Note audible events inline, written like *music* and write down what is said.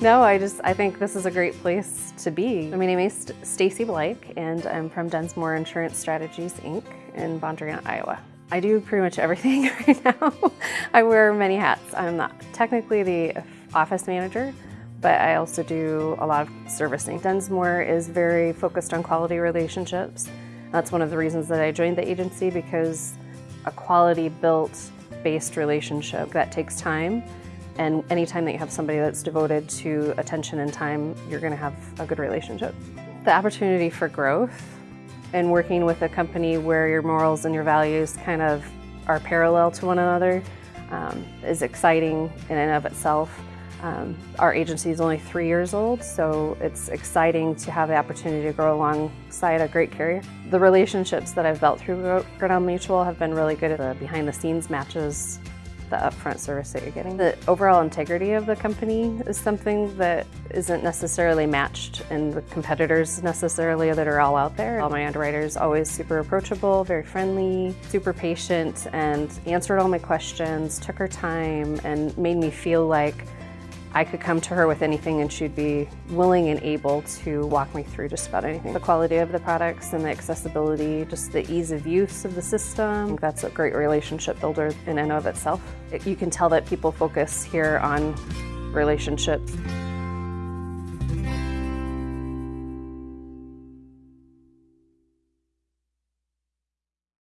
no, I just I think this is a great place to be. My name is Stacy Blake and I'm from Densmore Insurance Strategies Inc. in Bondurant, Iowa. I do pretty much everything *laughs* right now. I wear many hats. I'm not technically the office manager, but I also do a lot of servicing. Densmore is very focused on quality relationships. That's one of the reasons that I joined the agency because a quality built based relationship that takes time and anytime that you have somebody that's devoted to attention and time, you're going to have a good relationship. The opportunity for growth and working with a company where your morals and your values kind of are parallel to one another um, is exciting in and of itself. Um, our agency is only three years old, so it's exciting to have the opportunity to grow alongside a great carrier. The relationships that I've built through Grinnell Mutual have been really good. The behind the scenes matches the upfront service that you're getting. The overall integrity of the company is something that isn't necessarily matched in the competitors necessarily that are all out there. All my underwriters always super approachable, very friendly, super patient, and answered all my questions, took her time, and made me feel like I could come to her with anything and she'd be willing and able to walk me through just about anything. The quality of the products and the accessibility, just the ease of use of the system, that's a great relationship builder in and of itself. It, you can tell that people focus here on relationships.